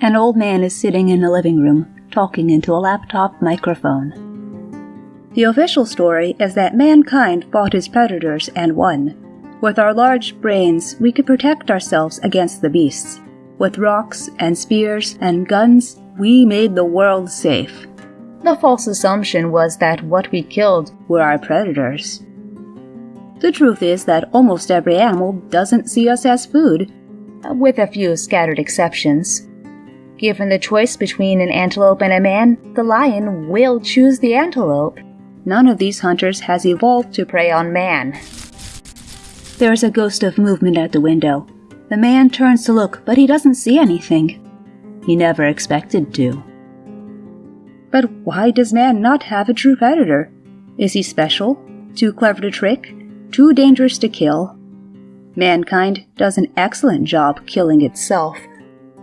An old man is sitting in the living room, talking into a laptop microphone. The official story is that mankind fought his predators and won. With our large brains, we could protect ourselves against the beasts. With rocks and spears and guns, we made the world safe. The false assumption was that what we killed were our predators. The truth is that almost every animal doesn't see us as food, with a few scattered exceptions. Given the choice between an antelope and a man, the lion will choose the antelope. None of these hunters has evolved to prey on man. There is a ghost of movement at the window. The man turns to look, but he doesn't see anything. He never expected to. But why does man not have a true predator? Is he special? Too clever to trick? Too dangerous to kill? Mankind does an excellent job killing itself.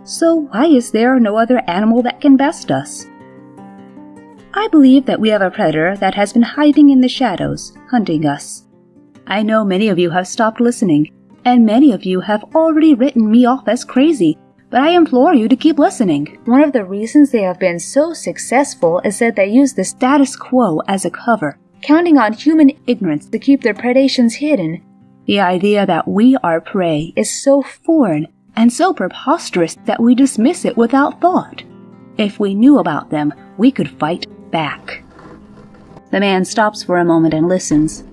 So why is there no other animal that can best us? I believe that we have a predator that has been hiding in the shadows, hunting us. I know many of you have stopped listening, and many of you have already written me off as crazy, but I implore you to keep listening. One of the reasons they have been so successful is that they use the status quo as a cover, counting on human ignorance to keep their predations hidden the idea that we are prey is so foreign and so preposterous that we dismiss it without thought. If we knew about them, we could fight back. The man stops for a moment and listens.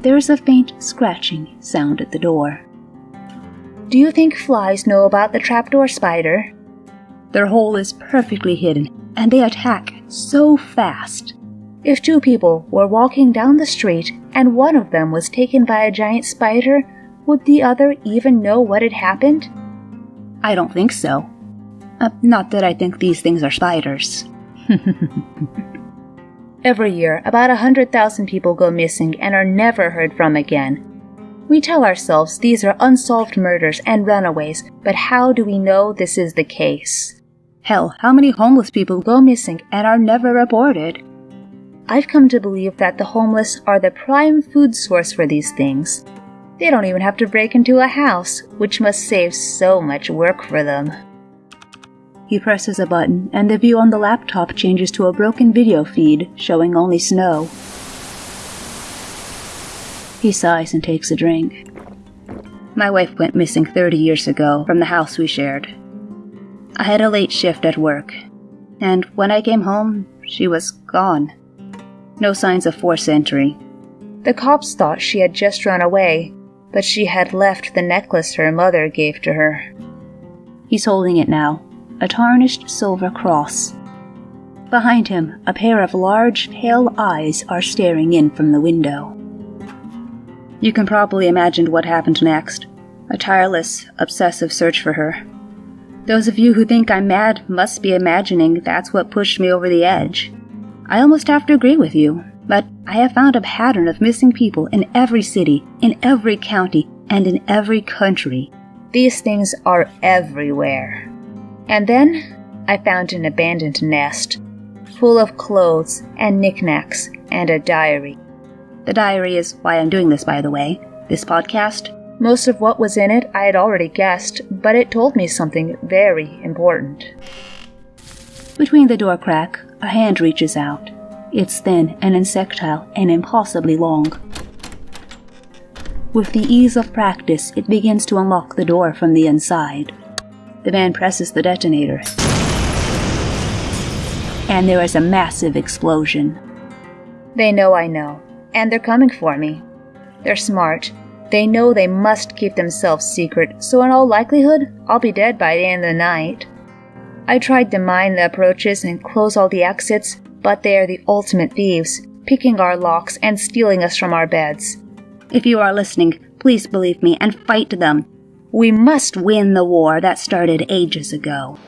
There is a faint scratching sound at the door. Do you think flies know about the trapdoor spider? Their hole is perfectly hidden, and they attack so fast. If two people were walking down the street and one of them was taken by a giant spider, would the other even know what had happened? I don't think so. Uh, not that I think these things are spiders. Every year, about a hundred thousand people go missing and are never heard from again. We tell ourselves these are unsolved murders and runaways, but how do we know this is the case? Hell, how many homeless people go missing and are never reported? I've come to believe that the homeless are the prime food source for these things. They don't even have to break into a house, which must save so much work for them. He presses a button, and the view on the laptop changes to a broken video feed showing only snow. He sighs and takes a drink. My wife went missing 30 years ago from the house we shared. I had a late shift at work, and when I came home, she was gone. No signs of forced entry. The cops thought she had just run away, but she had left the necklace her mother gave to her. He's holding it now, a tarnished silver cross. Behind him, a pair of large, pale eyes are staring in from the window. You can probably imagine what happened next a tireless, obsessive search for her. Those of you who think I'm mad must be imagining that's what pushed me over the edge. I almost have to agree with you, but I have found a pattern of missing people in every city, in every county, and in every country. These things are everywhere. And then I found an abandoned nest, full of clothes and knickknacks and a diary. The diary is why I'm doing this, by the way. This podcast. Most of what was in it I had already guessed, but it told me something very important. Between the door crack, a hand reaches out. It's thin and insectile and impossibly long. With the ease of practice, it begins to unlock the door from the inside. The man presses the detonator. And there is a massive explosion. They know I know, and they're coming for me. They're smart. They know they must keep themselves secret, so in all likelihood, I'll be dead by the end of the night. I tried to mine the approaches and close all the exits, but they are the ultimate thieves, picking our locks and stealing us from our beds. If you are listening, please believe me and fight them. We must win the war that started ages ago.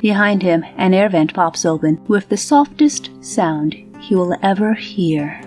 Behind him, an air vent pops open with the softest sound he will ever hear.